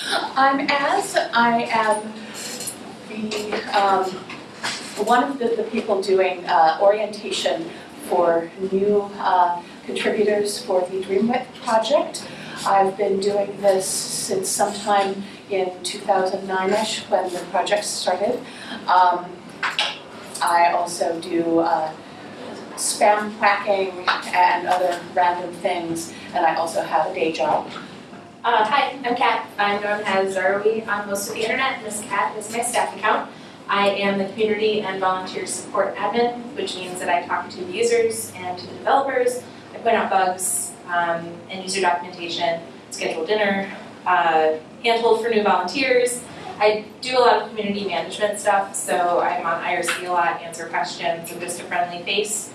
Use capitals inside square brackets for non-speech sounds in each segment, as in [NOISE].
I'm as, I am the, um, one of the, the people doing, uh, orientation for new, uh, contributors for the Dreamwidth project. I've been doing this since sometime in two thousand nine-ish when the project started. Um, I also do, uh, spam quacking and other random things, and I also have a day job. Uh, hi, I'm Kat. I'm known as Zarwi on most of the internet. This Kat is my staff account. I am the community and volunteer support admin, which means that I talk to the users and to the developers. I point out bugs um, and user documentation, schedule dinner, uh, handhold for new volunteers. I do a lot of community management stuff, so I'm on IRC a lot, answer questions, I'm just a friendly face.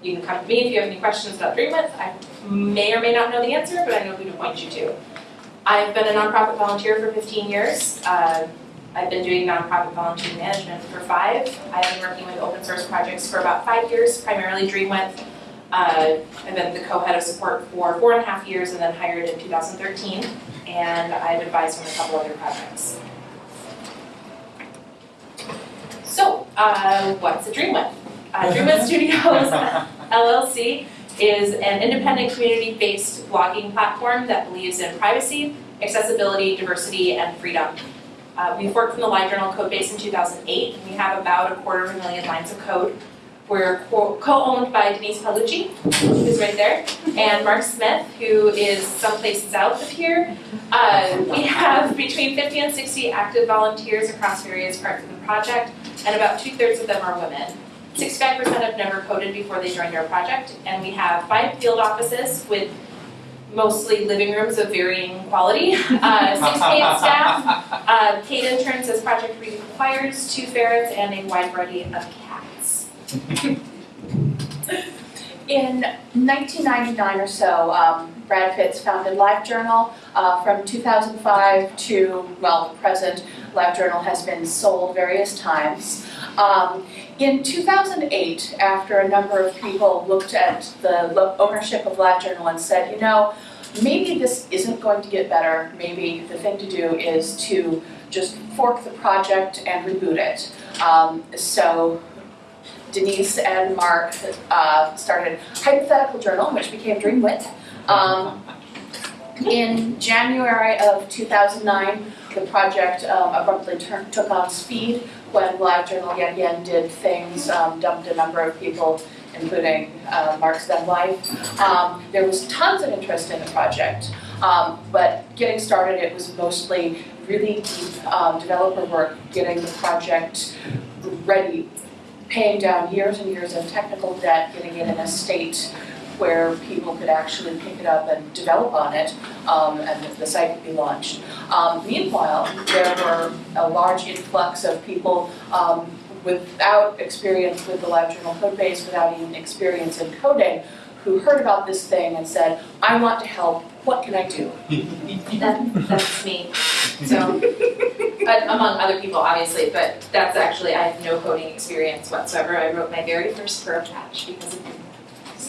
You can come to me if you have any questions about Dreamwidth. I may or may not know the answer, but I know who to point you to. I've been a nonprofit volunteer for 15 years. Uh, I've been doing nonprofit volunteer management for five. I've been working with open source projects for about five years, primarily Dreamwidth. Uh, I've been the co-head of support for four and a half years and then hired in 2013. And I've advised on a couple other projects. So, uh, what's a Dreamwidth? Uh, Dreamwidth [LAUGHS] Studios [LAUGHS] LLC is an independent community-based blogging platform that believes in privacy, accessibility, diversity, and freedom. Uh, we forked from the LiveJournal code base in 2008. and We have about a quarter of a million lines of code. We're co- co-owned by Denise Paolucci, who's right there, and Mark Smith, who is someplace south of here. Uh, we have between 50 and 60 active volunteers across various parts of the project, and about two-thirds of them are women. 65% have never coded before they joined our project, and we have five field offices with mostly living rooms of varying quality, uh, [LAUGHS] six paid staff, uh, paid interns as project requires, two ferrets, and a wide variety of cats. [LAUGHS] In 1999 or so, um, Brad Fitz founded LiveJournal. Uh, from 2005 to, well, the present, LiveJournal has been sold various times. Um, in 2008, after a number of people looked at the ownership of LiveJournal and said, you know, maybe this isn't going to get better, maybe the thing to do is to just fork the project and reboot it. Um, so Denise and Mark uh, started Hypothetical Journal, which became Dreamwidth. Um, in January of 2009, the project um, abruptly took on speed when LiveJournal yet again did things, um, dumped a number of people, including uh, Mark's then wife. Um, there was tons of interest in the project, um, but getting started, it was mostly really deep um, developer work, getting the project ready, paying down years and years of technical debt, getting it in a state where people could actually pick it up and develop on it, um, and the- site could be launched. Um, meanwhile, there were a large influx of people um, without experience with the LiveJournal code base, without even experience in coding, who heard about this thing and said, I want to help, what can I do? That, that's me. So, but among other people, obviously, but that's actually, I have no coding experience whatsoever. I wrote my very first Perl patch because of.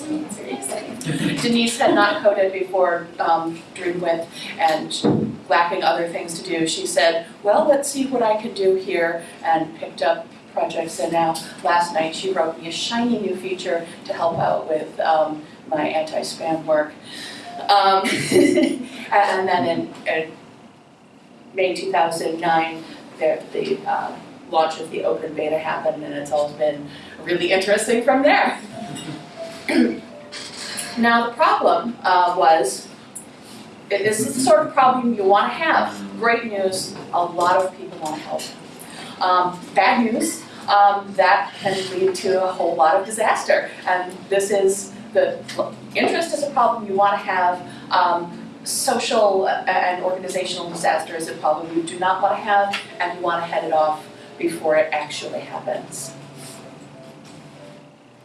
[LAUGHS] Denise had not coded before um, Dreamwidth and lacking other things to do, she said, well, let's see what I can do here, and picked up projects, and now, last night, she wrote me a shiny new feature to help out with um, my anti-spam work. Um, [LAUGHS] and then in, in May 2009, the, the uh, launch of the open beta happened, and it's all been really interesting from there. [LAUGHS] [CLEARS THROAT] Now, the problem uh, was, this is the sort of problem you want to have. Great news, a lot of people want help. Um, bad news, um, that can lead to a whole lot of disaster. And this is, the interest is a problem you want to have. Um, social and organizational disaster is a problem you do not want to have, and you want to head it off before it actually happens.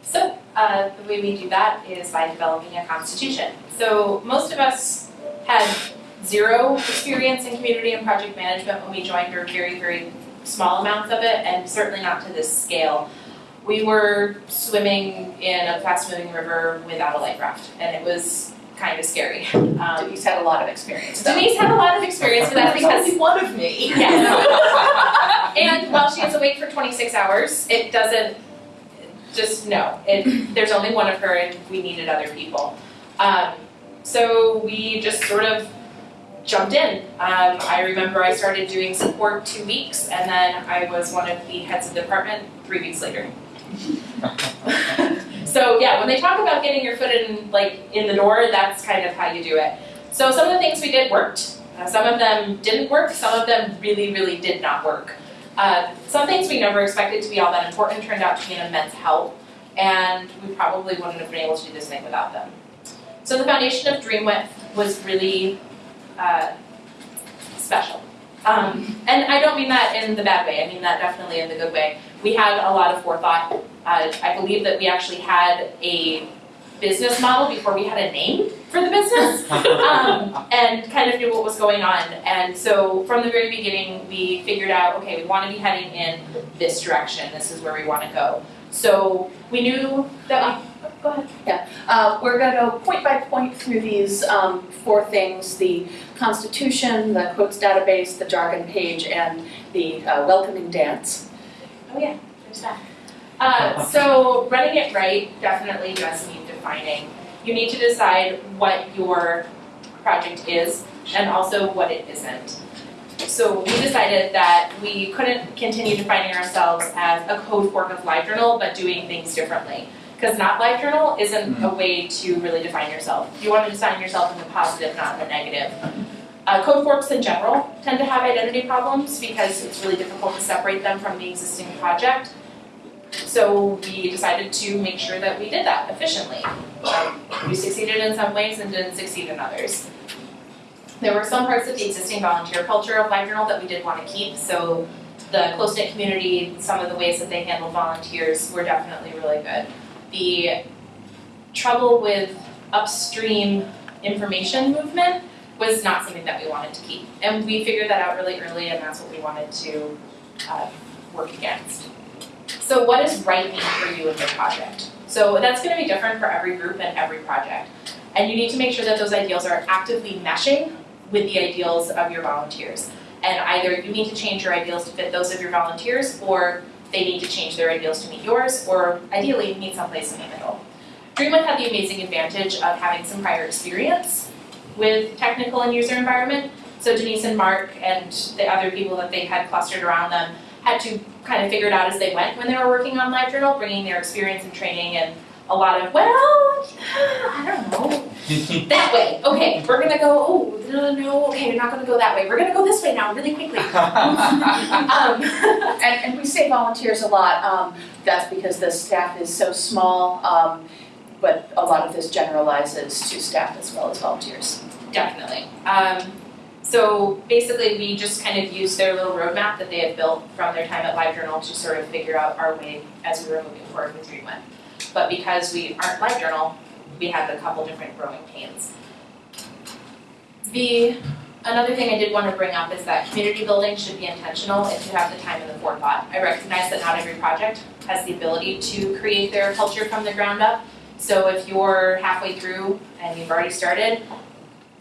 So, uh, the way we do that is by developing a constitution. So, most of us had zero experience in community and project management when we joined, or very, very small amounts of it, and certainly not to this scale. We were swimming in a fast moving river without a life raft, and it was kind of scary. [LAUGHS] Um, Denise had a lot of experience though. Denise had a lot of experience with that because only one of me. Yeah. [LAUGHS] and while she is awake for 26 hours, it doesn't just no. It [CLEARS THROAT] there's only one of her, and we needed other people. Um, so we just sort of jumped in. Um, I remember I started doing support two weeks, and then I was one of the heads of the department three weeks later. [LAUGHS] so yeah, when they talk about getting your foot in like in the door, that's kind of how you do it. So some of the things we did worked. Uh, some of them didn't work. Some of them really, really did not work. Uh, some things we never expected to be all that important turned out to be an immense help, and we probably wouldn't have been able to do this thing without them. So the foundation of DreamWidth was really uh, special. Um, and I don't mean that in the bad way, I mean that definitely in the good way. We had a lot of forethought. Uh, I believe that we actually had a business model before we had a name for the business [LAUGHS] um, and kind of knew what was going on. And so from the very beginning, we figured out, okay, we want to be heading in this direction. This is where we want to go. So we knew that we, go ahead. Uh, we're gonna go point by point through these, um, four things, the constitution, the quotes database, the jargon page, and the, uh, welcoming dance. Oh yeah, there's that. Uh, so running it right definitely does need defining. You need to decide what your project is and also what it isn't. So we decided that we couldn't continue defining ourselves as a code fork of LiveJournal, but doing things differently. Because not LiveJournal isn't a way to really define yourself. You want to define yourself in the positive, not in the negative. Uh, code forks in general tend to have identity problems because it's really difficult to separate them from the existing project. So we decided to make sure that we did that efficiently. Um, we succeeded in some ways and didn't succeed in others. There were some parts of the existing volunteer culture of LiveJournal that we did want to keep, so the close-knit community, some of the ways that they handled volunteers were definitely really good. The trouble with upstream information movement was not something that we wanted to keep. And we figured that out really early, and that's what we wanted to uh, work against. So what does right mean for you in your project? So that's gonna be different for every group and every project. And you need to make sure that those ideals are actively meshing with the ideals of your volunteers. And either you need to change your ideals to fit those of your volunteers, or they need to change their ideals to meet yours, or ideally meet someplace in the middle. DreamWidth had the amazing advantage of having some prior experience with technical and user environment. So Denise and Mark and the other people that they had clustered around them had to kind of figure it out as they went when they were working on LiveJournal, bringing their experience and training and a lot of, well, I don't know, [LAUGHS] that way. Okay, we're gonna go, oh, no, no, okay, we're not gonna go that way. We're gonna go this way now, really quickly. [LAUGHS] um, [LAUGHS] And, and we say volunteers a lot, um, that's because the staff is so small, um, but a lot of this generalizes to staff as well as volunteers. Definitely. Um, so basically, we just kind of used their little roadmap that they had built from their time at LiveJournal to sort of figure out our way as we were moving forward with DreamWidth. But because we aren't LiveJournal, we had a couple different growing pains. The another thing I did want to bring up is that community building should be intentional if you have the time and the forethought. I recognize that not every project has the ability to create their culture from the ground up. So if you're halfway through and you've already started,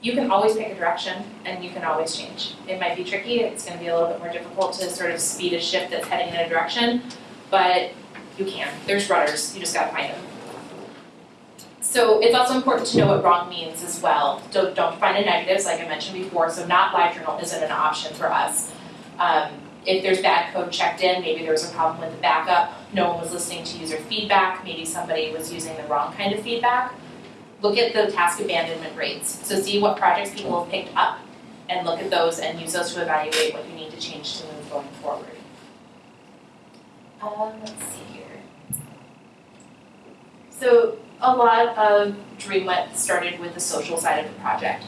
you can always pick a direction and you can always change. It might be tricky, it's gonna be a little bit more difficult to sort of speed a ship that's heading in a direction, but you can. There's rudders, you just gotta find them. So it's also important to know what wrong means as well. Don't, don't find a negatives, like I mentioned before, so not LiveJournal isn't an option for us. Um, if there's bad code checked in, maybe there was a problem with the backup, no one was listening to user feedback, maybe somebody was using the wrong kind of feedback look at the task abandonment rates. So see what projects people have picked up and look at those and use those to evaluate what you need to change to move going forward. Um, let's see here. So a lot of DreamWidth started with the social side of the project.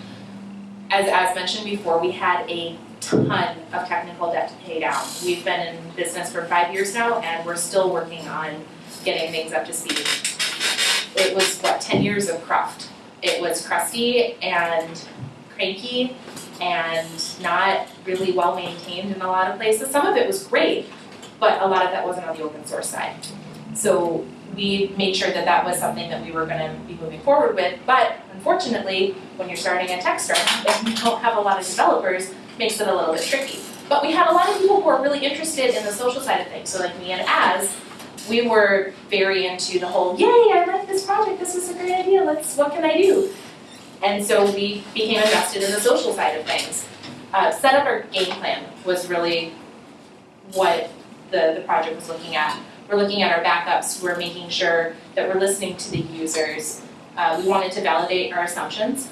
As, as mentioned before, we had a ton of technical debt to pay down. We've been in business for five years now and we're still working on getting things up to speed it was what, 10 years of cruft. It was crusty and cranky and not really well maintained in a lot of places. Some of it was great, but a lot of that wasn't on the open source side. So we made sure that that was something that we were gonna be moving forward with, but unfortunately, when you're starting a tech startup, [LAUGHS] if you don't have a lot of developers, makes it a little bit tricky. But we had a lot of people who were really interested in the social side of things, so like me and Az, we were very into the whole, yay, I like this project, this is a great idea, let's, what can I do? And so we became invested in the social side of things. Uh, set up our game plan was really what the, the project was looking at. We're looking at our backups, we're making sure that we're listening to the users. Uh, we wanted to validate our assumptions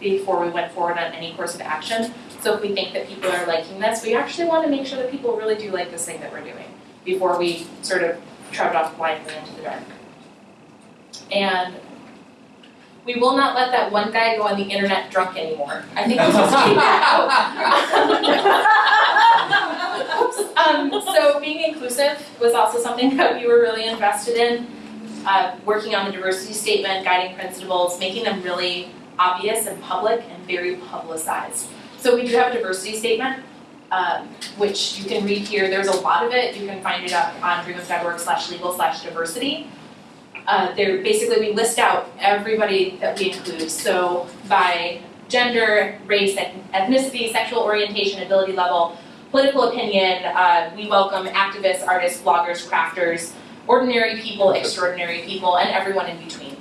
before we went forward on any course of action. So if we think that people are liking this, we actually want to make sure that people really do like this thing that we're doing before we sort of trudge off blindly into the dark. And we will not let that one guy go on the internet drunk anymore. I think we just take that out. Um, so being inclusive was also something that we were really invested in. Uh, working on the diversity statement, guiding principles, making them really obvious and public and very publicized. So we do have a diversity statement, um, which you can read here. There's a lot of it. You can find it up on dreamwidth.org slash legal slash diversity. Uh, there basically we list out everybody that we include. So by gender, race, ethnicity, sexual orientation, ability level, political opinion, uh, we welcome activists, artists, bloggers, crafters, ordinary people, extraordinary people, and everyone in between.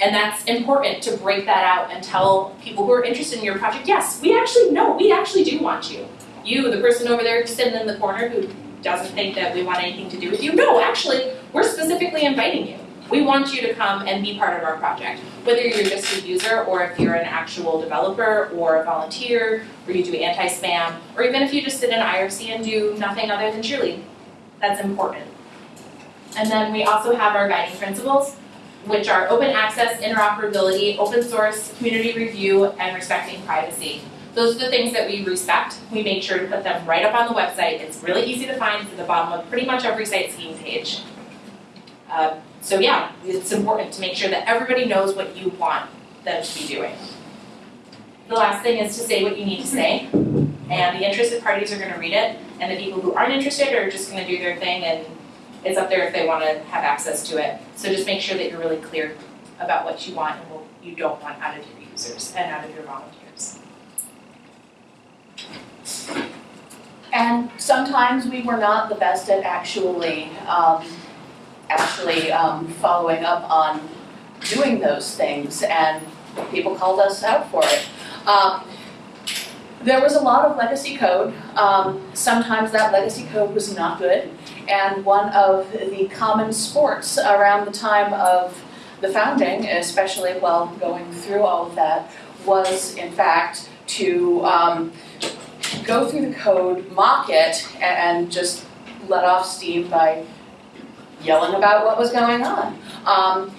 And that's important to break that out and tell people who are interested in your project, yes, we actually know, we actually do want you. You, the person over there sitting in the corner who doesn't think that we want anything to do with you, no, actually, we're specifically inviting you. We want you to come and be part of our project. Whether you're just a user or if you're an actual developer or a volunteer or you do anti-spam or even if you just sit in IRC and do nothing other than cheerlead. That's important. And then we also have our guiding principles, which are open access, interoperability, open source, community review, and respecting privacy. Those are the things that we respect. We make sure to put them right up on the website. It's really easy to find. At the bottom of pretty much every site scheme page. Uh, so yeah, it's important to make sure that everybody knows what you want them to be doing. The last thing is to say what you need to say, and the interested parties are going to read it, and the people who aren't interested are just going to do their thing, and it's up there if they want to have access to it. So just make sure that you're really clear about what you want and what you don't want out of your users and out of your volunteers. And sometimes we were not the best at actually, um, actually um, following up on doing those things, and people called us out for it. Um, there was a lot of legacy code. Um, sometimes that legacy code was not good, and one of the common sports around the time of the founding, especially while going through all of that, was in fact to um, go through the code, mock it, and just let off steam by yelling about what was going on. Um,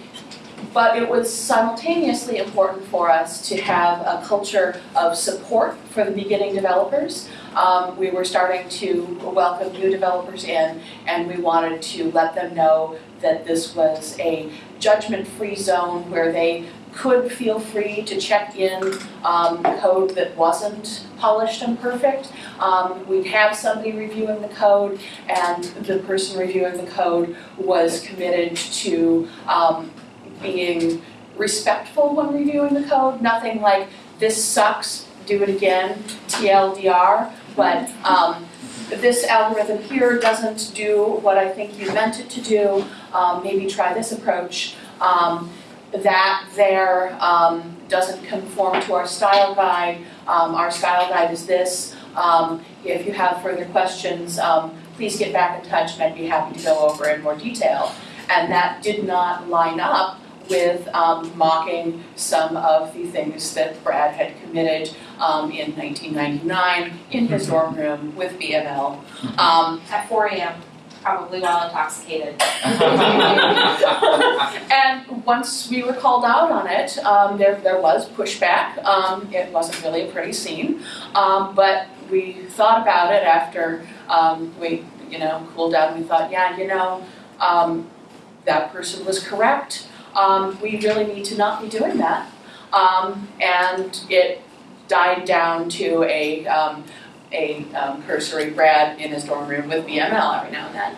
but it was simultaneously important for us to have a culture of support for the beginning developers. Um, we were starting to welcome new developers in, and we wanted to let them know that this was a judgment-free zone where they could feel free to check in um, code that wasn't polished and perfect. Um, we'd have somebody reviewing the code, and the person reviewing the code was committed to um, being respectful when reviewing the code. Nothing like, this sucks, do it again, TLDR, but um, this algorithm here doesn't do what I think you meant it to do, um, maybe try this approach. Um, that there um, doesn't conform to our style guide. Um, our style guide is this. Um, if you have further questions, um, please get back in touch and I'd be happy to go over in more detail. And that did not line up with um, mocking some of the things that Brad had committed um, in 1999 in his dorm room with BML. At 4 a.m probably while intoxicated. [LAUGHS] and once we were called out on it, um, there, there was pushback. Um, it wasn't really a pretty scene, um, but we thought about it after um, we, you know, cooled down. We thought, yeah, you know, um, that person was correct. Um, we really need to not be doing that. and it died down to a a um, cursory Brad in his dorm room with BML every now and then.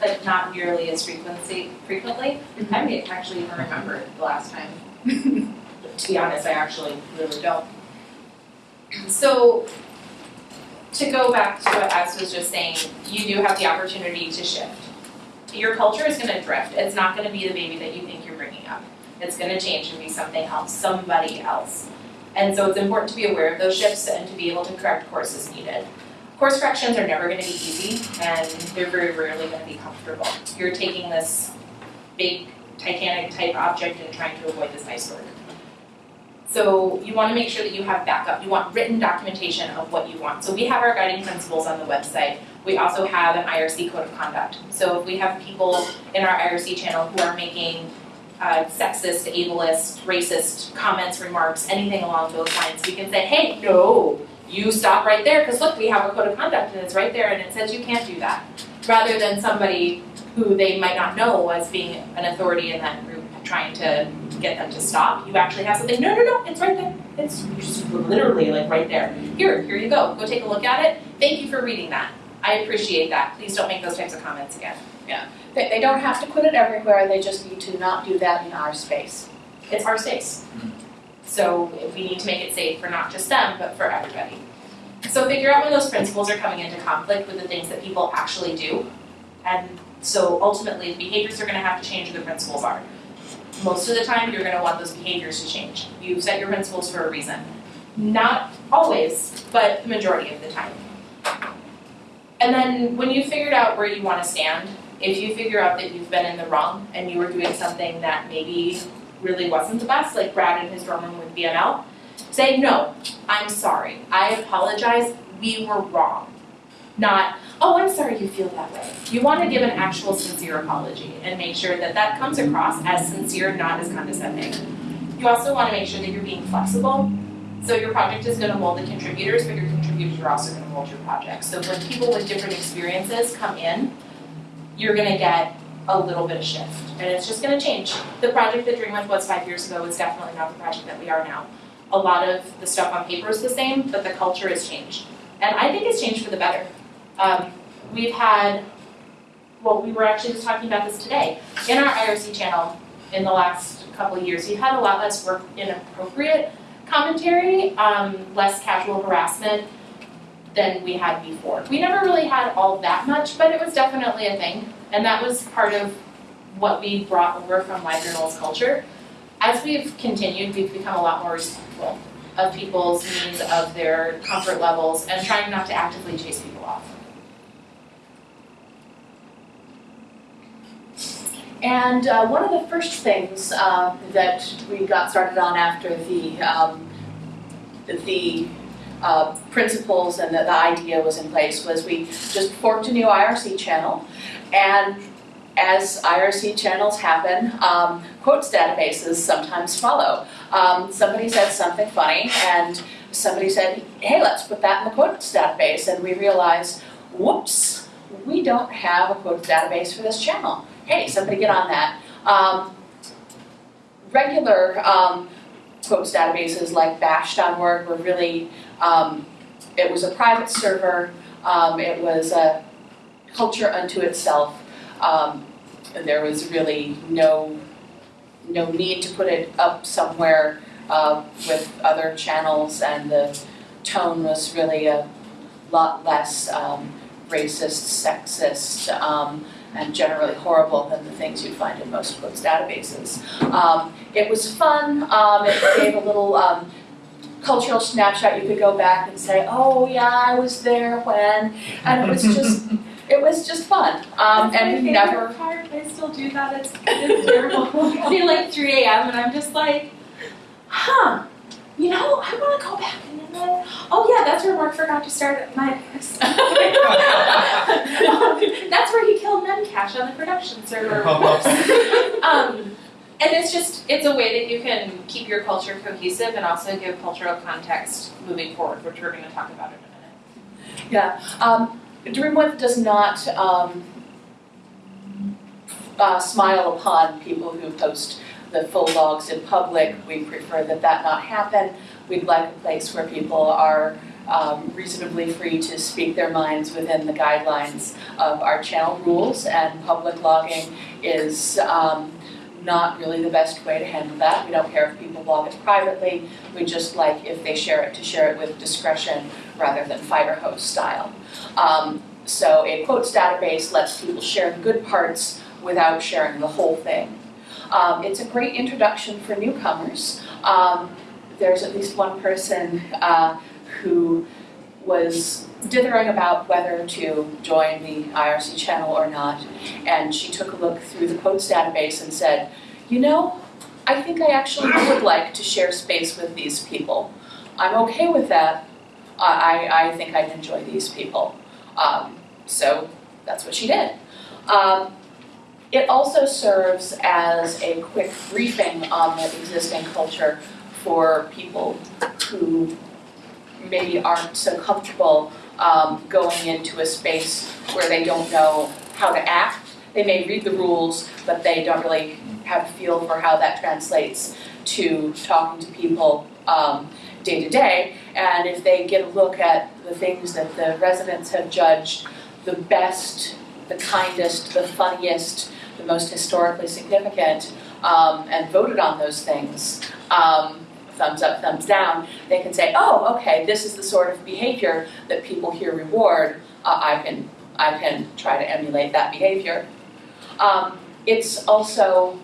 but not nearly as frequency, frequently. I may actually even remember the last time. [LAUGHS] To be honest, I actually really don't. So, to go back to what Az was just saying, you do have the opportunity to shift. Your culture is gonna drift, it's not gonna be the baby that you think you're bringing up. It's gonna change and be something else, somebody else. And so it's important to be aware of those shifts and to be able to correct course as needed. Course corrections are never gonna be easy and they're very rarely gonna be comfortable. You're taking this big Titanic type object and trying to avoid this iceberg. So you wanna make sure that you have backup, you want written documentation of what you want. So we have our guiding principles on the website. We also have an IRC code of conduct. So if we have people in our IRC channel who are making uh, sexist, ableist, racist comments, remarks, anything along those lines, we can say, hey, no, you stop right there, because look, we have a code of conduct and it's right there and it says you can't do that. Rather than somebody who they might not know as being an authority in that group trying to get them to stop, you actually have something, no, no, no, it's right there. It's literally like right there. Here, here you go, go take a look at it. Thank you for reading that. I appreciate that. Please don't make those types of comments again. They, they don't have to put it everywhere, they just need to not do that in our space. It's our space. Mm-hmm. So we need to make it safe for not just them, but for everybody. So figure out when those principles are coming into conflict with the things that people actually do. And so ultimately, the behaviors are gonna have to change, or the principles are. Most of the time, you're gonna want those behaviors to change. You set your principles for a reason. Not always, but the majority of the time. And then when you figured out where you wanna stand, if you figure out that you've been in the wrong and you were doing something that maybe really wasn't the best, like Brad in his dorm room with BML, say, no, I'm sorry, I apologize, we were wrong. Not, oh, I'm sorry you feel that way. You wanna give an actual sincere apology and make sure that that comes across as sincere, not as condescending. You also wanna make sure that you're being flexible. So your project is gonna mold the contributors, but your contributors are also gonna mold your project. So when people with different experiences come in, you're gonna get a little bit of shift, and it's just gonna change. The project that Dreamwidth was five years ago is definitely not the project that we are now. A lot of the stuff on paper is the same, but the culture has changed. And I think it's changed for the better. Um, we've had, well, we were actually just talking about this today. In our IRC channel, in the last couple of years, we've had a lot less work inappropriate commentary, um, less casual harassment than we had before. We never really had all that much, but it was definitely a thing. And that was part of what we brought over from LiveJournal's culture. As we've continued, we've become a lot more respectful of people's needs, of their comfort levels, and trying not to actively chase people off. And uh, one of the first things uh, that we got started on after the um, the uh, principles and the, the idea was in place was we just forked a new IRC channel, and as IRC channels happen, um, quotes databases sometimes follow. Um, somebody said something funny, and somebody said, "Hey, let's put that in the quotes database," and we realized, "Whoops, we don't have a quotes database for this channel." hey, somebody get on that. Um, regular quotes databases like bash.org were really, um, it was a private server, um, it was a culture unto itself. Um, there was really no, no need to put it up somewhere uh, with other channels and the tone was really a lot less um, racist, sexist, um, and generally horrible than the things you'd find in most books databases. Um, it was fun, um, it gave a little um, cultural snapshot. You could go back and say, oh yeah, I was there when, and it was just, [LAUGHS] it was just fun. Um, and we never, part. I still do that. It's, it's terrible. [LAUGHS] It'll be like 3 a.m. and I'm just like, huh. You know, I want to go back and then, oh yeah, that's where Mark forgot to start my. [LAUGHS] that's where he killed Memcache on the production server. [LAUGHS] um, and it's just it's a way that you can keep your culture cohesive and also give cultural context moving forward, which we're going to talk about in a minute. yeah. Um, Dreamwidth does not um, uh, smile upon people who post the full logs in public. We prefer that that not happen. We'd like a place where people are um, reasonably free to speak their minds within the guidelines of our channel rules, and public logging is um, not really the best way to handle that. We don't care if people log it privately, we just like if they share it, to share it with discretion rather than fire hose style. Um, so a quotes database lets people share the good parts without sharing the whole thing. Um, it's a great introduction for newcomers. Um, there's at least one person uh, who was dithering about whether to join the IRC channel or not, and she took a look through the quotes database and said, you know, I think I actually would like to share space with these people. I'm okay with that. I, I, I think I'd enjoy these people. Um, so that's what she did. Um, it also serves as a quick briefing on the existing culture for people who maybe aren't so comfortable um, going into a space where they don't know how to act. They may read the rules, but they don't really have a feel for how that translates to talking to people um, day to day. And if they get a look at the things that the residents have judged the best, the kindest, the funniest, the most historically significant, um, and voted on those things, um, thumbs up, thumbs down, they can say, oh, okay, this is the sort of behavior that people here reward. Uh, I can I can try to emulate that behavior. Um, it's also,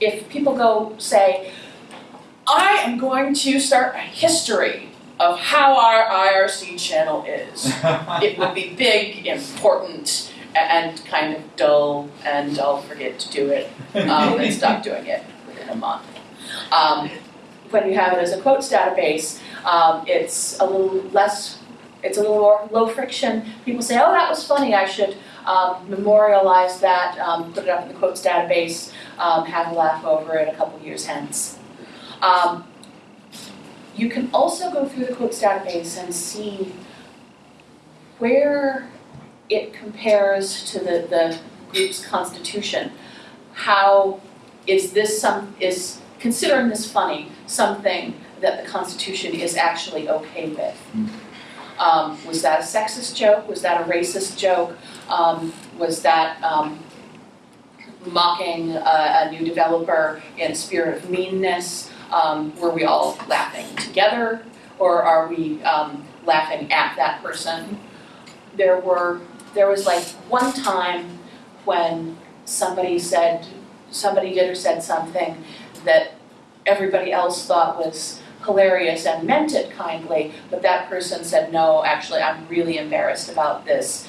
if people go say, I am going to start a history of how our IRC channel is. [LAUGHS] it would be big, important, and kind of dull, and I'll forget to do it um, and [LAUGHS] stop doing it within a month. Um, when you have it as a quotes database, um, it's a little less, it's a little more low friction. People say, oh, that was funny, I should um, memorialize that, um, put it up in the quotes database, um, have a laugh over it a couple years hence. Um, you can also go through the quotes database and see where it compares to the, the group's constitution. How is this some, is considering this funny, something that the Constitution is actually okay with? Um, was that a sexist joke? Was that a racist joke? Um, was that um, mocking a, a new developer in a spirit of meanness? Um, were we all laughing together, or are we um, laughing at that person? There were there was like one time when somebody said somebody did or said something that everybody else thought was hilarious and meant it kindly, but that person said, no, actually, I'm really embarrassed about this.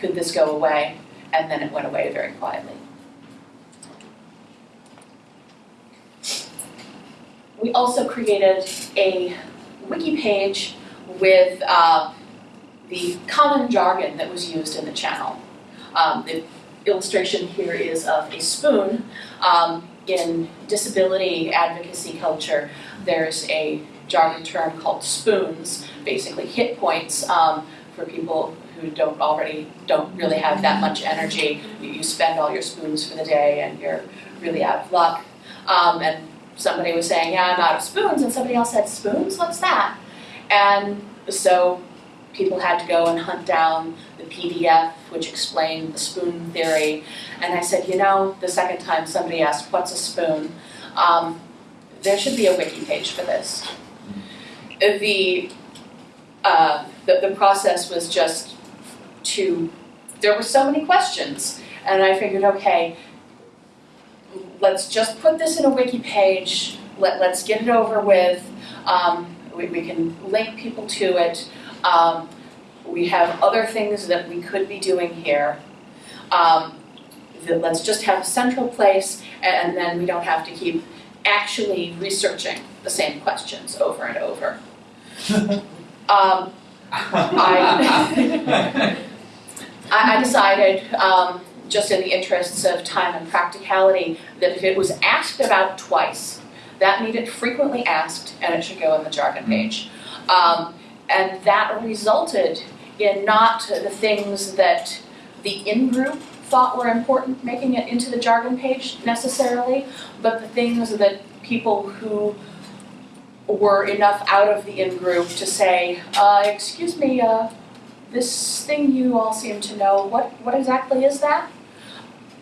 Could this go away? And then it went away very quietly. We also created a wiki page with uh, the common jargon that was used in the channel. Um, the illustration here is of a spoon. Um, in disability advocacy culture, there's a jargon term called spoons, basically hit points um, for people who don't already, don't really have that much energy. You, you spend all your spoons for the day and you're really out of luck. Um, and somebody was saying, yeah, I'm out of spoons, and somebody else said, spoons, what's that? And so people had to go and hunt down the PDF, which explained the spoon theory. And I said, you know, the second time somebody asked, what's a spoon? Um, there should be a wiki page for this. The, uh, the, the process was just to, there were so many questions. And I figured, okay, let's just put this in a wiki page, let, let's get it over with. Um, we, we can link people to it. Um, we have other things that we could be doing here. Um, that let's just have a central place and then we don't have to keep actually researching the same questions over and over. [LAUGHS] um, [LAUGHS] I, I decided, um, just in the interests of time and practicality, that if it was asked about twice, that needed frequently asked and it should go in the jargon page. Um, and that resulted in not the things that the in-group thought were important making it into the jargon page necessarily, but the things that people who were enough out of the in-group to say, uh, excuse me, uh, this thing you all seem to know, what, what exactly is that?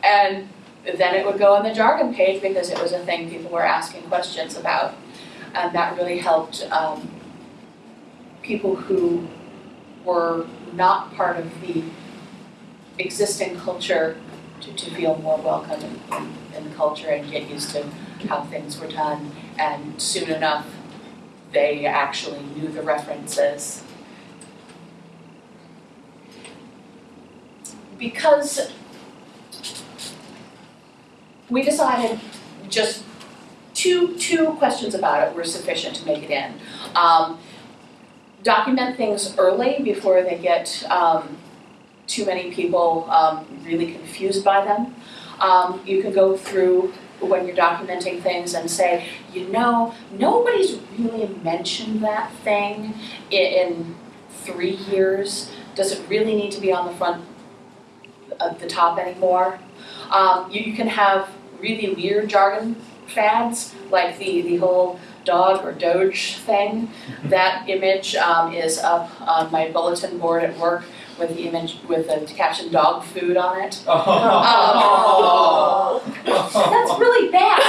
And then it would go on the jargon page because it was a thing people were asking questions about. And that really helped, um, people who were not part of the existing culture to, to feel more welcome in, in, the culture and get used to how things were done. And soon enough, they actually knew the references. Because we decided just two, two questions about it were sufficient to make it in. Um, document things early before they get um, too many people um, really confused by them. Um, you can go through when you're documenting things and say, you know, nobody's really mentioned that thing in, three years. Does it really need to be on the front of the top anymore? Um, you, you can have really weird jargon fads, like the, the whole dog or doge thing. That image um, is up on my bulletin board at work with the image with the caption dog food on it. Oh. That's really bad.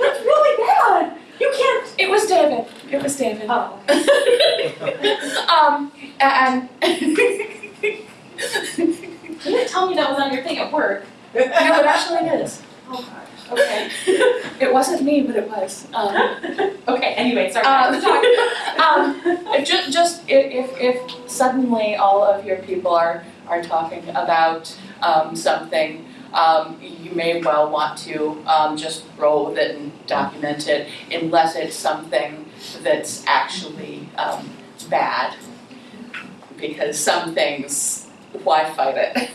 That's really bad. You can't. It was David. It was David. Oh. [LAUGHS] um, and [LAUGHS] You didn't tell me that was on your thing at work. no, it actually is. Oh gosh. Okay. [LAUGHS] It wasn't me, but it was. Um, [LAUGHS] okay. Anyway, sorry. Um, Talk. [LAUGHS] um, just, just if, if, if suddenly all of your people are, are talking about um, something, um, you may well want to um, just roll with it and document it, unless it's something that's actually um, bad. Because some things, why fight it?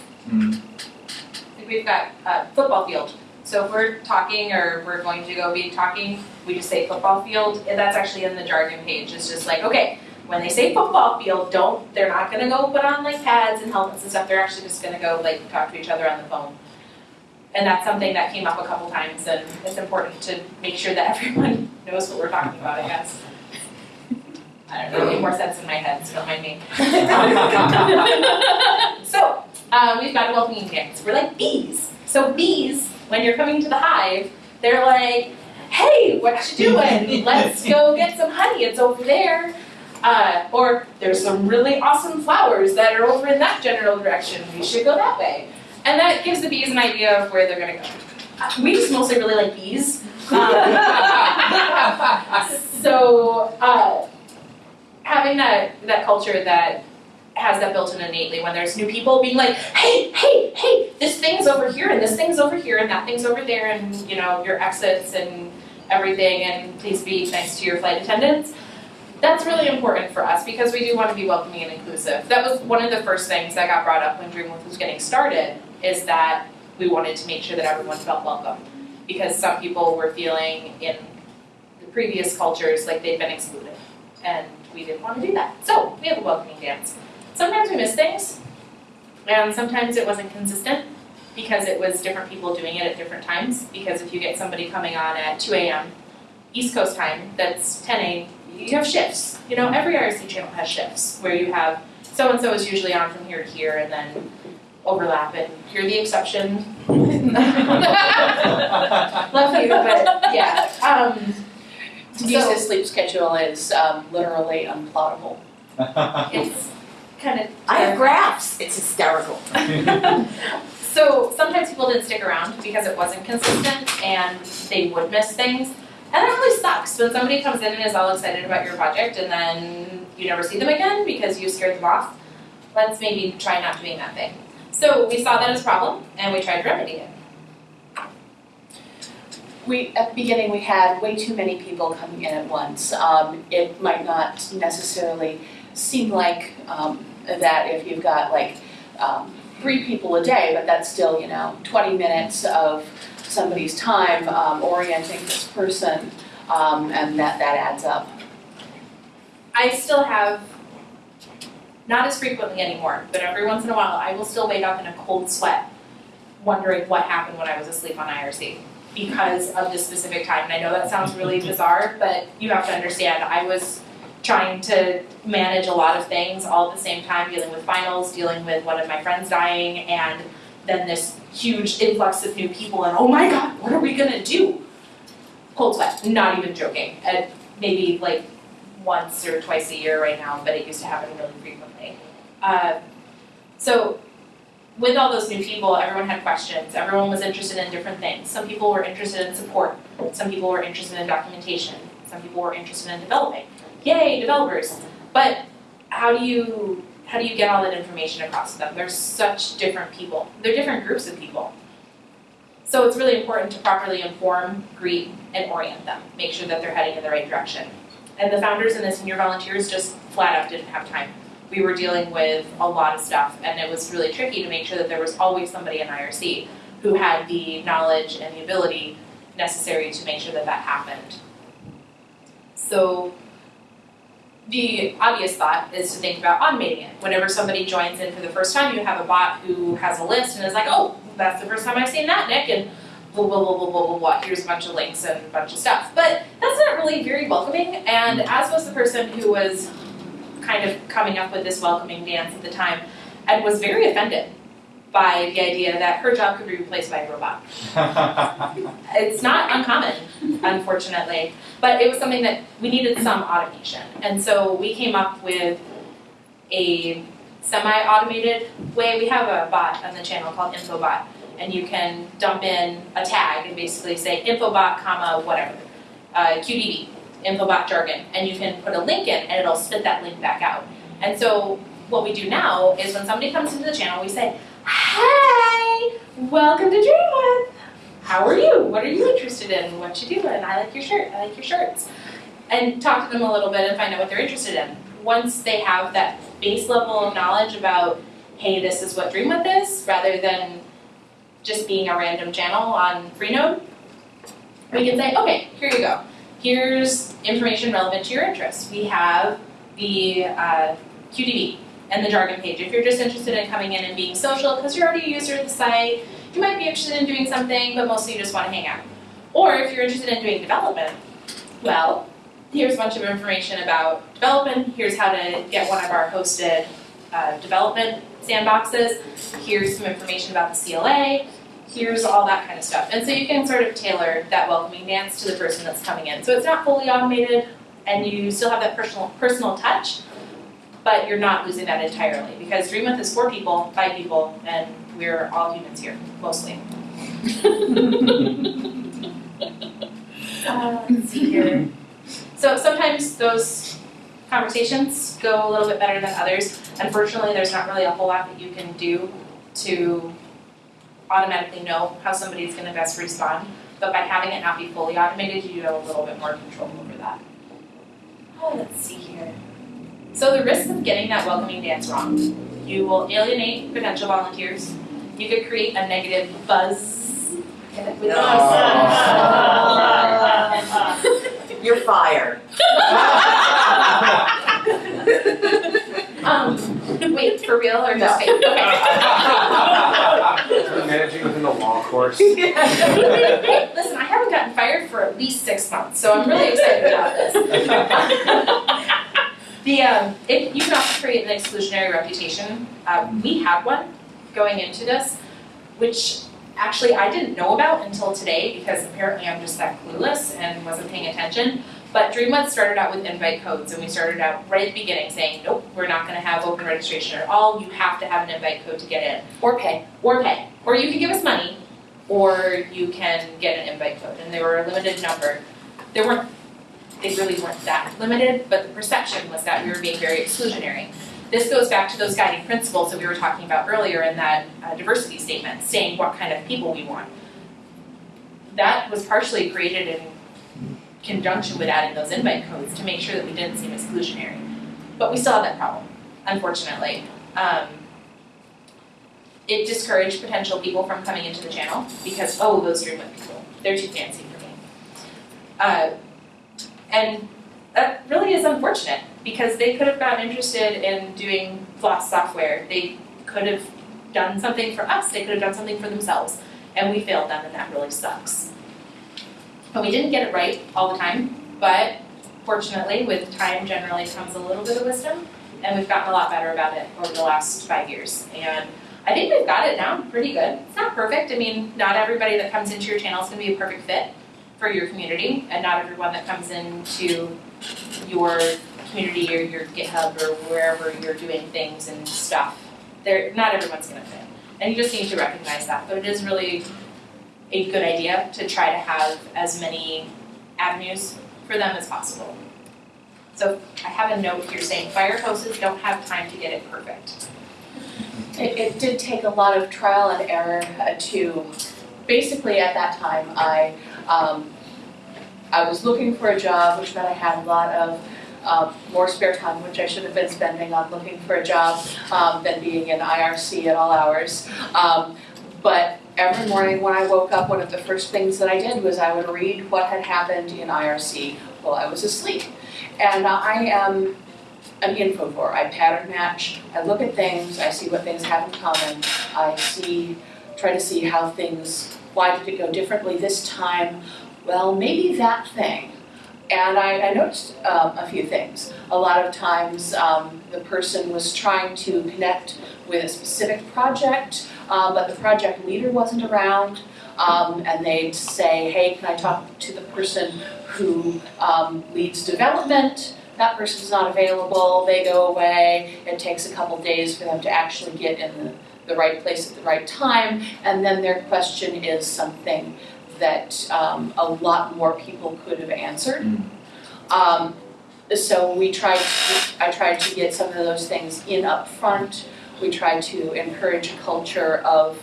We've got a football field. So if we're talking or we're going to go be talking, we just say football field. That's actually in the jargon page. It's just like, okay, when they say football field, don't, they're not gonna go put on like pads and helmets and stuff. They're actually just gonna go like talk to each other on the phone. And that's something that came up a couple times and it's important to make sure that [LAUGHS] everyone knows what we're talking about, I guess. I don't know, it made more sense in my head, so don't mind me. [LAUGHS] [LAUGHS] So, uh, we've got a welcoming dance. We're like bees. So bees, when you're coming to the hive, they're like, hey, what you doing? Let's go get some honey. It's over there. Uh, or there's some really awesome flowers that are over in that general direction. We should go that way. And that gives the bees an idea of where they're gonna go. Uh, we just mostly really like bees. Um, [LAUGHS] so uh, having that that culture that has that built in innately when there's new people being like, hey, hey, hey, this thing's over here and this thing's over here and that thing's over there and you know, your exits and everything and please be nice to your flight attendants. That's really important for us because we do want to be welcoming and inclusive. That was one of the first things that got brought up when Dreamwidth was getting started is that we wanted to make sure that everyone felt welcome. Because some people were feeling in the previous cultures like they'd been excluded. And we didn't want to do that. So we have a welcoming dance. Sometimes we miss things, and sometimes it wasn't consistent because it was different people doing it at different times. Because if you get somebody coming on at 2 a.m. East Coast time, that's 10 a.m. You have shifts. You know, every IRC channel has shifts where you have so and so is usually on from here to here, and then overlap. And you're the exception. [LAUGHS] Love you, but yeah. Um, Denise's sleep schedule is um, literally unplottable. [LAUGHS] it's kind of. I have graphs. It's hysterical. [LAUGHS] So sometimes people didn't stick around because it wasn't consistent and they would miss things. And that really sucks when somebody comes in and is all excited about your project and then you never see them again because you scared them off. Let's maybe try not doing that thing. So we saw that as a problem and we tried to remedy it. We, at the beginning, we had way too many people coming in at once. Um, it might not necessarily seem like um, that if you've got like um, three people a day, but that's still, you know, 20 minutes of somebody's time um, orienting this person, um, and that, that adds up. I still have, not as frequently anymore, but every once in a while I will still wake up in a cold sweat wondering what happened when I was asleep on IRC. because of this specific time. And I know that sounds really [LAUGHS] bizarre, but you have to understand, I was trying to manage a lot of things all at the same time, dealing with finals, dealing with one of my friends dying, and then this huge influx of new people, and oh my god, what are we gonna do? Cold sweat, not even joking, and maybe like once or twice a year right now, but it used to happen really frequently. Uh, so with all those new people, everyone had questions. Everyone was interested in different things. Some people were interested in support. Some people were interested in documentation. Some people were interested in developing. Yay, developers! But how do you how do you get all that information across to them? There's such different people. They're different groups of people. So it's really important to properly inform, greet, and orient them. Make sure that they're heading in the right direction. And the founders and the senior volunteers just flat out didn't have time we were dealing with a lot of stuff and it was really tricky to make sure that there was always somebody in IRC who had the knowledge and the ability necessary to make sure that that happened. So the obvious thought is to think about automating it. Whenever somebody joins in for the first time, you have a bot who has a list and is like, oh, that's the first time I've seen that, Nick, and blah, blah, blah, blah, blah, blah, blah, here's a bunch of links and a bunch of stuff. But that's not really very welcoming, and as was the person who was kind of coming up with this welcoming dance at the time, and was very offended by the idea that her job could be replaced by a robot. [LAUGHS] it's not uncommon, unfortunately, but it was something that we needed some automation. And so we came up with a semi-automated way. We have a bot on the channel called InfoBot, and you can dump in a tag and basically say InfoBot, comma, whatever, uh, QDB, Infobot jargon, and you can put a link in and it'll spit that link back out. And so what we do now is when somebody comes into the channel, we say, Hey, welcome to Dreamwidth. How are you? What are you interested in? What you doing? I like your shirt. I like your shirts. And talk to them a little bit and find out what they're interested in. Once they have that base level of knowledge about, hey, this is what Dream Dreamwidth is, rather than just being a random channel on Freenode, we can say, okay, here you go here's information relevant to your interests. We have the uh, QDB and the jargon page. If you're just interested in coming in and being social because you're already a user of the site, you might be interested in doing something, but mostly you just want to hang out. Or if you're interested in doing development, well, here's a bunch of information about development. Here's how to get one of our hosted uh, development sandboxes. Here's some information about the CLA here's all that kind of stuff. And so you can sort of tailor that welcoming dance to the person that's coming in. So it's not fully automated and you still have that personal personal touch, but you're not losing that entirely because Dreamwidth is four people, five people, and we're all humans here, mostly. [LAUGHS] uh, let's see here. So sometimes those conversations go a little bit better than others. Unfortunately, there's not really a whole lot that you can do to automatically know how somebody's going to best respond. But by having it not be fully automated, you have a little bit more control over that. Oh, let's see here. So the risk of getting that welcoming dance wrong, you will alienate potential volunteers. You could create a negative buzz. [LAUGHS] You're fired. um, wait, for real or just fake? Okay. [LAUGHS] Managing within the law course. listen, I haven't gotten fired for at least six months, so I'm really excited about this. [LAUGHS] the um, it, you also create an exclusionary reputation. Uh, we had one going into this, which actually I didn't know about until today because apparently I'm just that clueless and wasn't paying attention. But Dreamwidth started out with invite codes, and we started out right at the beginning saying, nope, we're not going to have open registration at all. You have to have an invite code to get in. Or pay. Or pay. Or you can give us money, or you can get an invite code. And they were a limited number. There weren't, they really weren't that limited, but the perception was that we were being very exclusionary. This goes back to those guiding principles that we were talking about earlier in that uh, diversity statement, saying what kind of people we want. That was partially created in conjunction with adding those invite codes to make sure that we didn't seem exclusionary. But we still had that problem, unfortunately. Um, it discouraged potential people from coming into the channel because, oh, those Dreamwidth people, they're too fancy for me. Uh, and that really is unfortunate because they could have gotten interested in doing FLOSS software. They could have done something for us, they could have done something for themselves, and we failed them, and that really sucks. But we didn't get it right all the time, but fortunately, with time generally comes a little bit of wisdom, and we've gotten a lot better about it over the last five years. And I think we've got it down pretty good. It's not perfect. I mean, not everybody that comes into your channel is going to be a perfect fit for your community, and not everyone that comes into your community or your GitHub or wherever you're doing things and stuff. They're, not everyone's going to fit. And you just need to recognize that. But it is really a good idea to try to have as many avenues for them as possible. So I have a note here saying fire hoses don't have time to get it perfect. It, it did take a lot of trial and error uh, to, basically at that time, I, um, I was looking for a job, which meant I had a lot of, uh, more spare time, which I should have been spending on looking for a job, um, than being in IRC at all hours. Um, but every morning when I woke up, one of the first things that I did was I would read what had happened in IRC while I was asleep. And I am an infovore. I pattern match. I look at things. I see what things have in common. I see, try to see how things. Why did it go differently this time? Well, maybe that thing. And I, I noticed um, a few things. A lot of times, um, the person was trying to connect with a specific project, um, but the project leader wasn't around. Um, and they'd say, "Hey, can I talk to the person who um, leads development?" that person's not available, they go away, it takes a couple days for them to actually get in the, the right place at the right time, and then their question is something that um, a lot more people could have answered. Um, so we tried, to- I tried to get some of those things in up front. we tried to encourage a culture of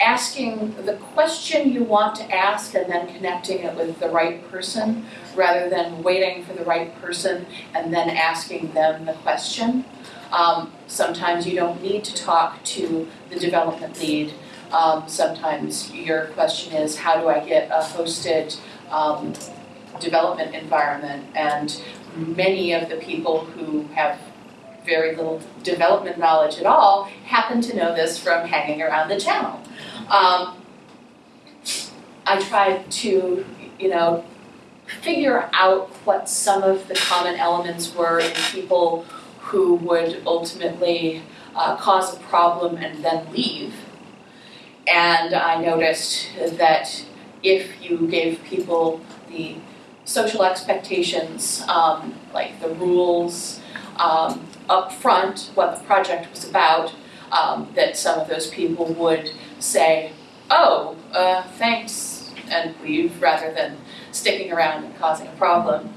asking the question you want to ask and then connecting it with the right person rather than waiting for the right person and then asking them the question. Um, sometimes you don't need to talk to the development lead. Um, sometimes your question is, how do I get a hosted um, development environment? And many of the people who have very little development knowledge at all happen to know this from hanging around the channel. Um, I tried to, you know, figure out what some of the common elements were in people who would ultimately uh, cause a problem and then leave. And I noticed that if you gave people the social expectations, um, like the rules, um, up front, what the project was about, um, that some of those people would say, oh, uh, thanks, and leave rather than sticking around and causing a problem.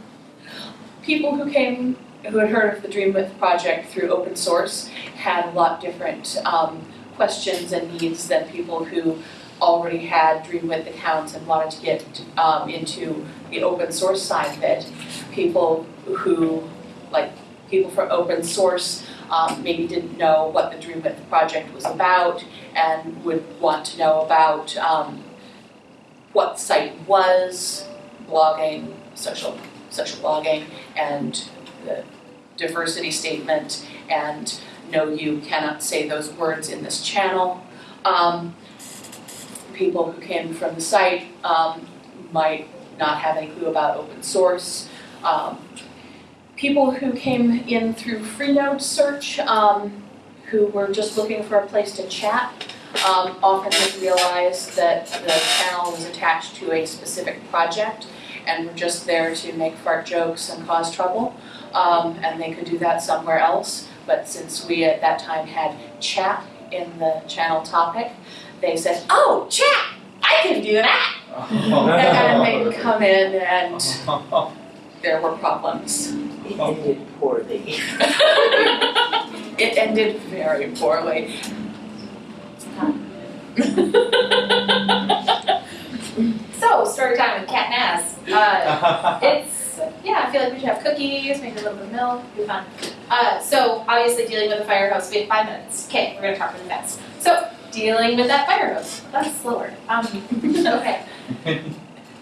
People who came, who had heard of the Dreamwidth project through open source had a lot different um, questions and needs than people who already had Dreamwidth accounts and wanted to get um, into the open source side of it. People who, like people from open source, um, maybe didn't know what the Dreamwidth project was about and would want to know about um, what site was, blogging, social social blogging, and the diversity statement, and no, you cannot say those words in this channel. Um, people who came from the site um, might not have any clue about open source. Um, people who came in through Freenode search, um, who were just looking for a place to chat, um, often didn't realize that the channel was attached to a specific project and were just there to make fart jokes and cause trouble. Um, and they could do that somewhere else. But since we at that time had chat in the channel topic, they said, oh, chat, I can do that. And they'd come in and [LAUGHS] there were problems. It ended poorly. [LAUGHS] It ended very poorly. [LAUGHS] So, story time with Cat Naz. Uh, it's, yeah, I feel like we should have cookies, maybe a little bit of milk, be fun. Uh, so, obviously, dealing with a fire hose, have five minutes. Okay, we're gonna talk really fast. So, dealing with that fire hose, that's slower. Um, [LAUGHS] okay.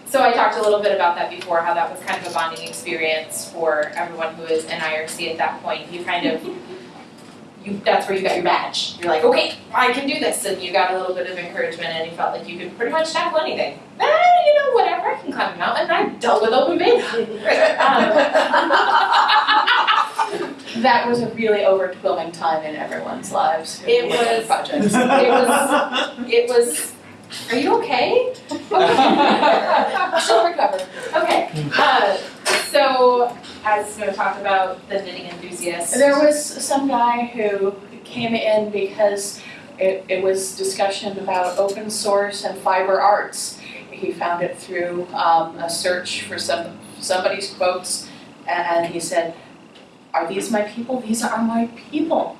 So, I talked a little bit about that before, how that was kind of a bonding experience for everyone who was in IRC at that point. You kind of, you, that's where you got your badge. You're like, okay, I can do this, and you got a little bit of encouragement, and you felt like you could pretty much tackle anything. you know, whatever, I can climb a mountain, I've dealt with open beta. [LAUGHS] Um, [LAUGHS] That was a really overwhelming time in everyone's lives. It was- Projects. It was, it was, are you okay? [LAUGHS] Okay. She'll recover. Okay, uh, so as we talked about the knitting enthusiast. There was some guy who came in because it, it was discussion about open source and fiber arts. He found it through um, a search for some somebody's quotes, and he said, "Are these my people? These are my people."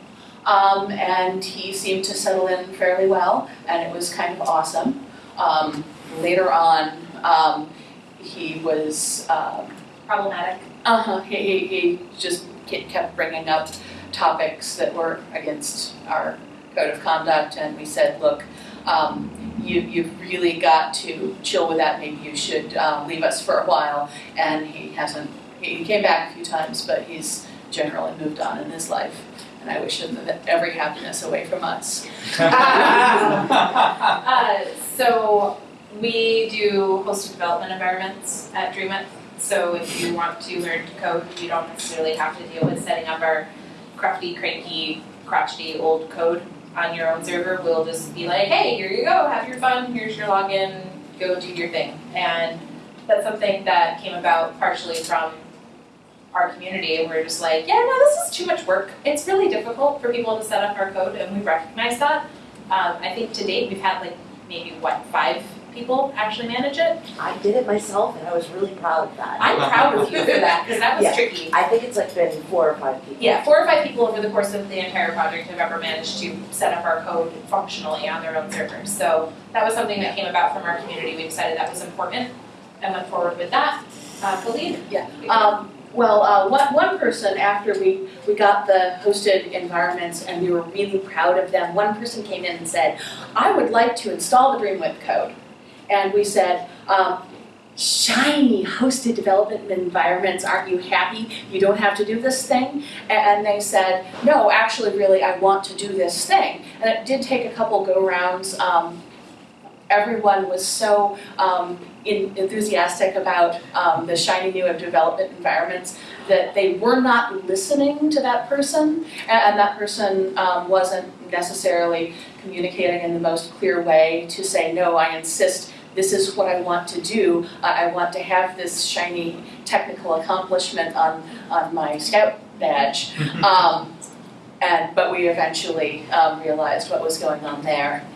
Um, and he seemed to settle in fairly well, and it was kind of awesome. Um, later on, um, he was. Um, Problematic. uh-huh, he, he, he just ke- kept bringing up topics that were against our code of conduct, and we said, look, um, you, you've really got to chill with that, maybe you should, um, leave us for a while, and he hasn't, he he came back a few times, but he's generally moved on in his life, and I wish him every happiness away from us. [LAUGHS] [LAUGHS] Uh, so we do hosted development environments at Dreamwidth. So if you want to learn to code, you don't necessarily have to deal with setting up our crafty, cranky, crotchety old code on your own server. We'll just be like, hey, here you go, have your fun, here's your login, go do your thing. And that's something that came about partially from our community. We're just like, yeah, no, this is too much work. It's really difficult for people to set up our code, and we recognize that. Um, I think to date, we've had like maybe what, five people actually manage it? I did it myself and I was really proud of that. I'm proud of you for that, because that was Yeah. tricky. I think it's like been four or five people. Yeah, four or five people over the course of the entire project have ever managed to set up our code functionally on their own servers. So that was something that came about from our community, we decided that was important and went forward with that. Uh, Khalid? Yeah, Um, well, uh, one, one person, after we, we got the hosted environments and we were really proud of them, one person came in and said, I would like to install the Dreamwidth code. And we said, um, shiny hosted development environments, aren't you happy? You don't have to do this thing? And they said, no, actually, really, I want to do this thing. And it did take a couple go-rounds. Um, everyone was so um, in, enthusiastic about um, the shiny new development environments that they were not listening to that person, and, that person um, wasn't necessarily communicating in the most clear way to say, no, I insist. This is what I want to do. I, I want to have this shiny technical accomplishment on, on my scout badge. Um, and, but we eventually um, realized what was going on there.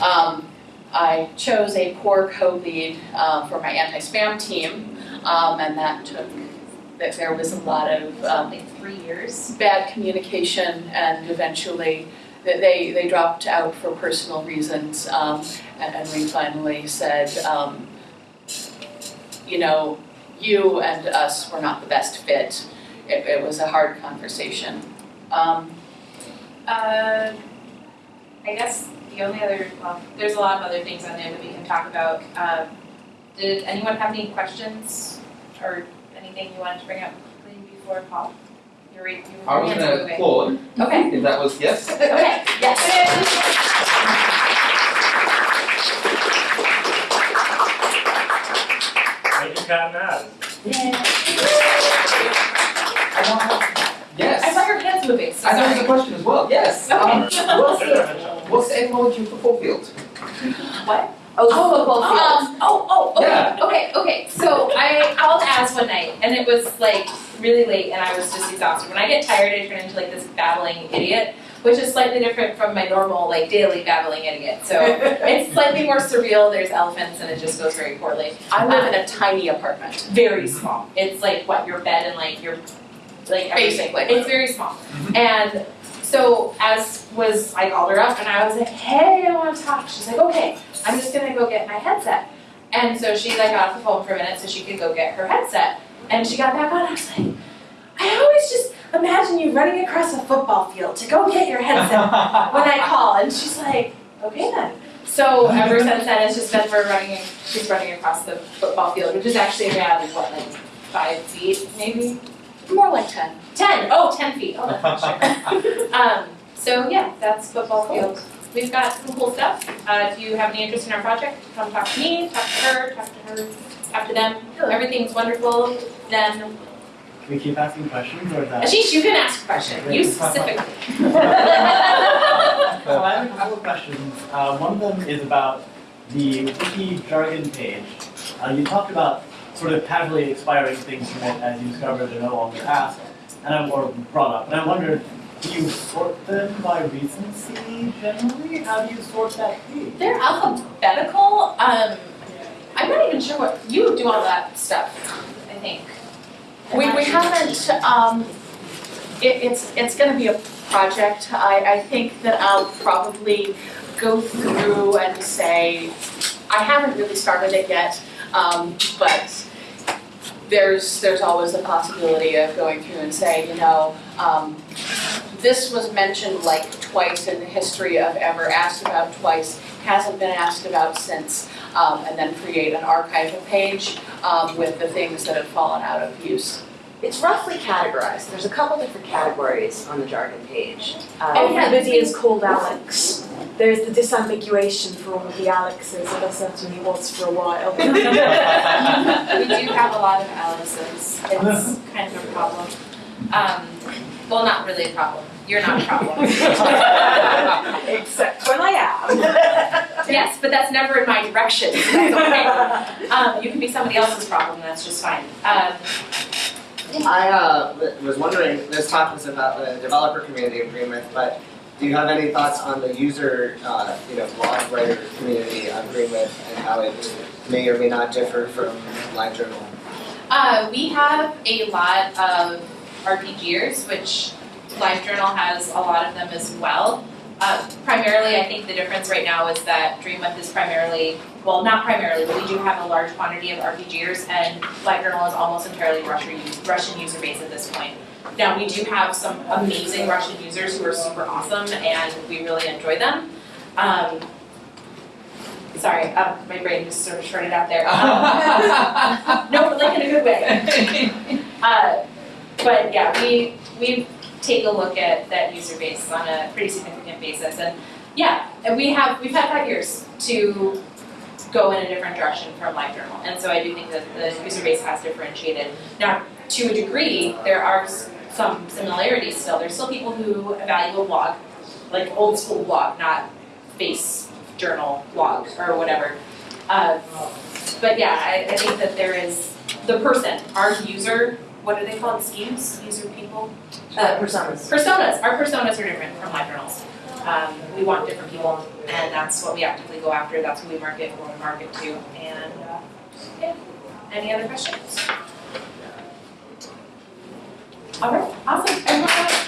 Um, I chose a core co-lead uh, for my anti-spam team, um, and that took, that there was a lot of um, three years. bad communication, and eventually that they, they dropped out for personal reasons, um, and, and we finally said, um, you know, you and us were not the best fit. It, it was a hard conversation. Um, Uh, I guess the only other, well, there's a lot of other things on there that we can talk about. Um, did anyone have any questions or anything you wanted to bring up before Paul? You were, you were. I was gonna applaud Okay, if that was yes. [LAUGHS] okay, yes. Thank you, Cat Mad. I don't have, yes. I saw your hands moving, so I know there's a question as well, yes. [LAUGHS] Okay. Um, what's the, what's the etymology of football field? What? Oh, Oh, football field. um, oh, oh, okay, Yeah. okay, okay, so I called Az one night, and it was like really late, and I was just exhausted. When I get tired, I turn into like this babbling idiot, which is slightly different from my normal, like daily babbling idiot, so [LAUGHS] it's slightly more surreal, there's elephants, and it just goes very poorly. I live in a um, tiny apartment. Very small, it's like what, your bed and like your, like everything, Basically. it's very small. Mm-hmm. And so as was, I called her up and I was like, hey, I wanna talk, she's like, okay, I'm just gonna go get my headset. And so she like got off the phone for a minute so she could go get her headset. And she got back on, I was like, I always just imagine you running across a football field to go get your headset [LAUGHS] when I call. And she's like, okay then. So ever [LAUGHS] since then, it's just been we're running, she's running across the football field, which is actually around, what, like five feet maybe? More like ten. Ten. Oh, ten feet, oh, that's for sure. Um, so yeah, that's football field. we've got some cool stuff. Uh, if you have any interest in our project, come talk to me, talk to her, talk to her, talk to them. Everything's wonderful. Then, Can we keep asking questions or is that? Ashish, you can ask a question. You specifically. [LAUGHS] So I have a couple of questions. Uh, one of them is about the wiki jargon page. Uh, you talked about sort of casually expiring things from it as you discover they're no longer asked, and I'm, or brought up. And I wondered, do you sort them by recency generally? How do you sort that page? They're alphabetical. Um, I'm not even sure what you do all that stuff. I think. I'm We, we haven't, um, it, it's, it's gonna be a project. I, I think that I'll probably go through and say, I haven't really started it yet, um, but there's, there's always the possibility of going through and say, you know, um, this was mentioned like twice in the history of ever, asked about twice, hasn't been asked about since, um, and then create an archival page, um, with the things that have fallen out of use. It's roughly categorized. There's a couple different categories on the jargon page. Uh, Oh, yeah, Everybody is called Alex. There's the disambiguation for all of the Alexes, and there certainly was for a while. [LAUGHS] [LAUGHS] we do have a lot of Alexes. It's kind of a problem. Um, well, not really a problem. You're not a problem. [LAUGHS] Except when I am. [LAUGHS] yes, but that's never in my direction. So that's okay. Um, you can be somebody else's problem. That's just fine. Um, I uh, was wondering, this talk was about the developer community agreement, but do you have any thoughts on the user, uh, you know, blog writer community agreement and how it may or may not differ from LiveJournal? Uh, we have a lot of RPGers, which LiveJournal has a lot of them as well. Uh, primarily, I think the difference right now is that Dreamwidth is primarily, well, not primarily, but we do have a large quantity of RPGers, and LiveJournal is almost entirely Russian, Russian user base at this point. Now, we do have some amazing Russian users who are super awesome, and we really enjoy them. Um, sorry, um, my brain just sort of shorted out there. [LAUGHS] Um, [LAUGHS] no, but like in a good way. [LAUGHS] Uh, but yeah, we, we take a look at that user base on a pretty significant basis, and yeah, and we have, we've had five years to go in a different direction from LiveJournal, and so I do think that the user base has differentiated. Now, to a degree, there are some similarities still, there's still people who value a blog, like old school blog, not face journal blog or whatever. Uh, but yeah, I, I think that there is the person, our user, what are they called, schemes, user people? Uh, personas. Personas, our personas are different from live journals. Um, we want different people, and that's what we actively go after, that's who we market, we market to, and, uh, yeah. Any other questions? All right, awesome, everyone,